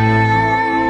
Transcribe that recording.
Música